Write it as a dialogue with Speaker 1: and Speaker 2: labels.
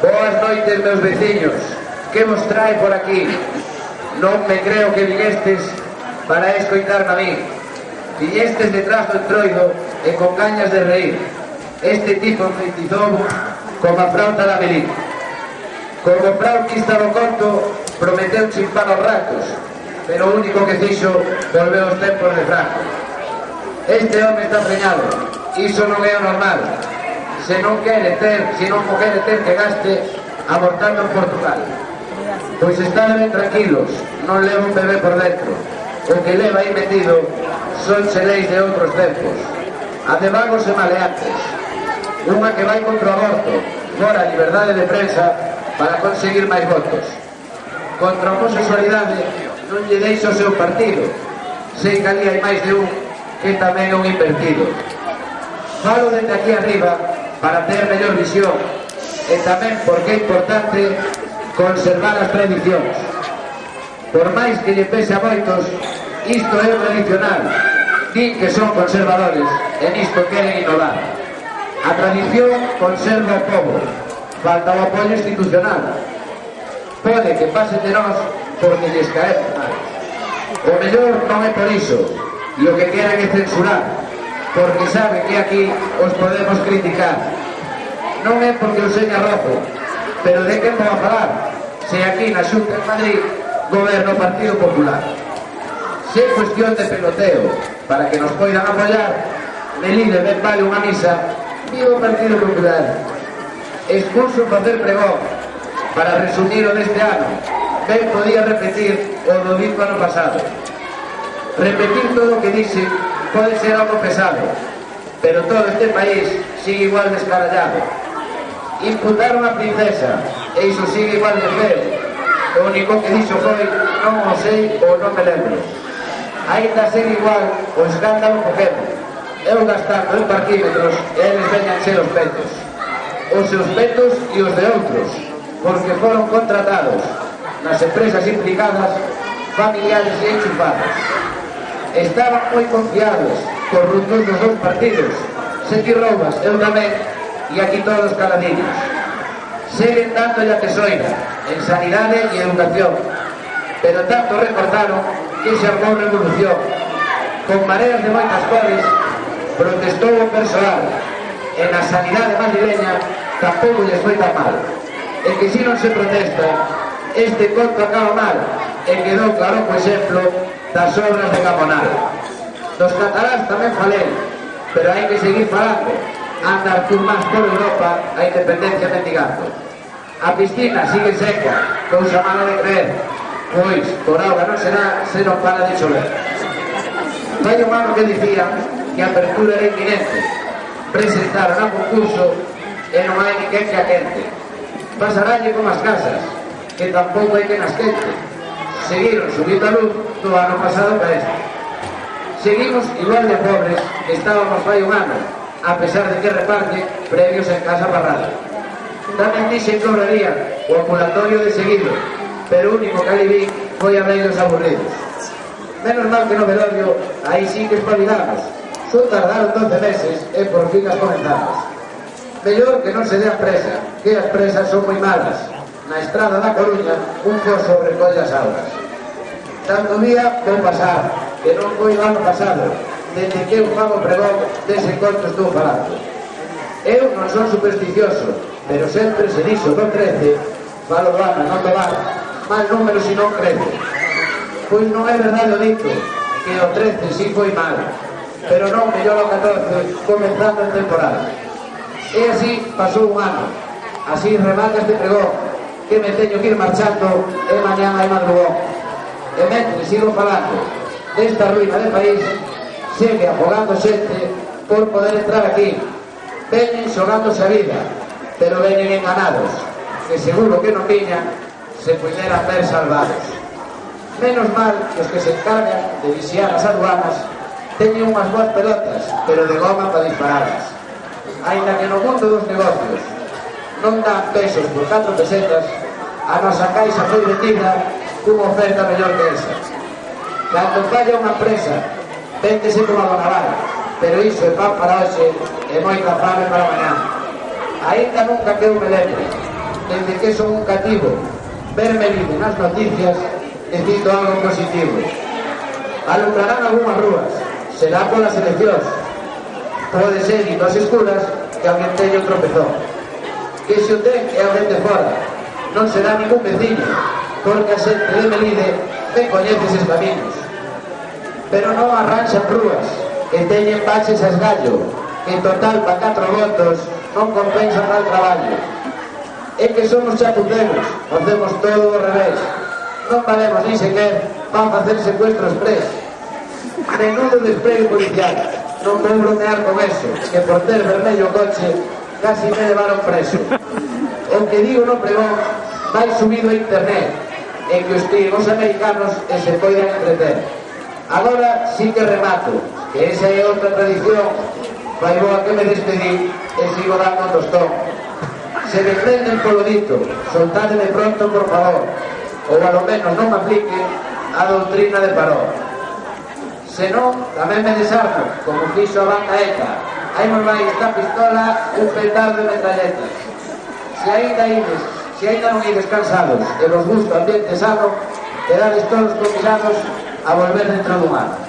Speaker 1: Boas noites, meus veciños. Que vos trae por aquí? Non me creo que viñestes para escoitarme a mí. Viñestes detrás do entroido e con gañas de reír. Este tipo enfeitizou como a frauta da Belín. Como frautista do conto, prometeu chimpar os ratos, pero o único que fixo volveu os tempos de Franco. Este home está preñado, iso non é o normal, se non quere ter, se non o quere ter que gaste abortando en Portugal. Pois están ben tranquilos, non leva un bebé por dentro. O que leva aí metido son xeleis de outros tempos. A de vagos e maleantes. Unha que vai contra o aborto, fora a liberdade de prensa para conseguir máis votos. Contra a homosexualidade non lle deixa o seu partido. Sei que ali hai máis de un que tamén é un invertido. Falo dende aquí arriba para ter mellor visión e tamén porque é importante conservar as tradicións. Por máis que lle pese a moitos, isto é tradicional. Din que son conservadores e nisto queren innovar. A tradición conserva o povo. Falta o apoio institucional. Pode que pase de nós porque lles caer mal. O mellor non é por iso. Lo que queren é censurar porque sabe que aquí os podemos criticar. Non é porque o seña rojo, pero de que vou falar se aquí na Xunta en Madrid goberno o Partido Popular. Se é cuestión de peloteo para que nos poidan apoiar, Melide ben vale unha misa, viva o Partido Popular. Expulso facer pregón para resumir o deste ano. Ben podía repetir o do ano pasado. Repetir todo o que dixe pode ser algo pesado, pero todo este país sigue igual descarallado. Imputar unha princesa, e iso sigue igual de feo. O único que dixo foi, non o sei ou non me lembro. Ainda ser igual o escándalo cogemos. Eu gastando en parquímetros e eles veñan ser os petos. Os seus petos e os de outros, porque foron contratados nas empresas implicadas, familiares e enchufados estaban moi confiados cos resultados dos dous partidos. Sete Robas, eu tamén e aquí todos caladiños seguen dando a tesoira en sanidade e educación. Pero tanto recordaron que se armou revolución. Con mareas de moitas cores protestou o personal e na sanidade madrileña tampouco lles foi tan mal. E que si non se protesta este conto acaba mal. E quedou claro, por exemplo, das obras de Caponal. Dos cataláns tamén falemos, pero hai que seguir falando. Andar tú máis por Europa a independencia mendigando. A piscina sigue seca, cousa mala de creer, pois por auga non será se non para de chover. Fai un ano que dicía que a apertura era inminente. Presentaron a concurso e non hai ninguén que a quente. Pasaralle como as casas, que tampouco hai que nas quente seguiron subindo a luz do ano pasado para este. Seguimos igual de pobres que estábamos fai un ano, a pesar de que reparte previos en Casa Parrada. Tamén dixen que obraría o ambulatorio de seguido, pero o único que ali vi foi a vellos aburridos. Menos mal que no velorio, aí sí que espabilamos. Só tardaron 12 meses e por fin as comenzamos. Mellor que non se dé a presa, que as presas son moi malas na estrada da Coruña un foso recolle as augas. Tanto día vou pasar, que non foi o ano pasado, desde que eu fago pregón dese conto estou falando. Eu non son supersticioso, pero sempre se dixo non crece, falo gana, non tomar, mal número si non crece. Pois non é verdade o dito, que o 13 si foi mal, pero non mellor o 14, comenzando a temporada. E así pasou un ano, así remata este pregón, que me teño que ir marchando eh, e mañá hai madrugón. E mentre sigo falando desta ruina de país, segue afogando xente por poder entrar aquí. Venen xogándose a vida, pero venen enganados, que seguro que non viñan se puderan ver salvados. Menos mal que os que se encargan de vixiar as aduanas teñen unhas boas pelotas, pero de goma para disparadas. Ainda que no mundo dos negocios non dan pesos por 4 pesetas, a nosa caixa foi metida cunha oferta mellor que esa. Cando falla unha empresa, véndese como a naval, pero iso é pan para hoxe e moita fame para mañá. Ainda nunca que eu me lembre, desde que son un cativo, verme libre nas noticias, dicindo algo positivo. Alumbrarán algunhas rúas, será polas eleccións, pode ser e nos escuras que alguén teño tropezón que se o ten é a vende fora. Non será ningún veciño, porque a xente de Melide ben coñece eses caminos. Pero non arranxan rúas, e teñen baches as gallo, que en total pa catro votos non compensan mal traballo. É que somos chapuceros facemos todo ao revés. Non valemos ni sequer van facer secuestros pres. Menudo desprezo policial, non vou bromear con eso, que por ter vermello coche casi me levaron preso. O que digo no pregón vai subido a internet, en que os trigos americanos e se poidan entreter. Agora sí que remato, que esa é outra tradición, vai boa que me despedí e sigo dando tostón. Se me prenden polo dito, soltádeme pronto, por favor, ou a lo menos non me aplique a doutrina de paró. Senón, tamén me desarmo, como fixo a banda ETA, Hai máis esta pistola, un petardo de metralletas. Se ainda ides, se ainda non ides cansados e vos gusta o ambiente sano, quedades todos comisados a volver dentro do mar.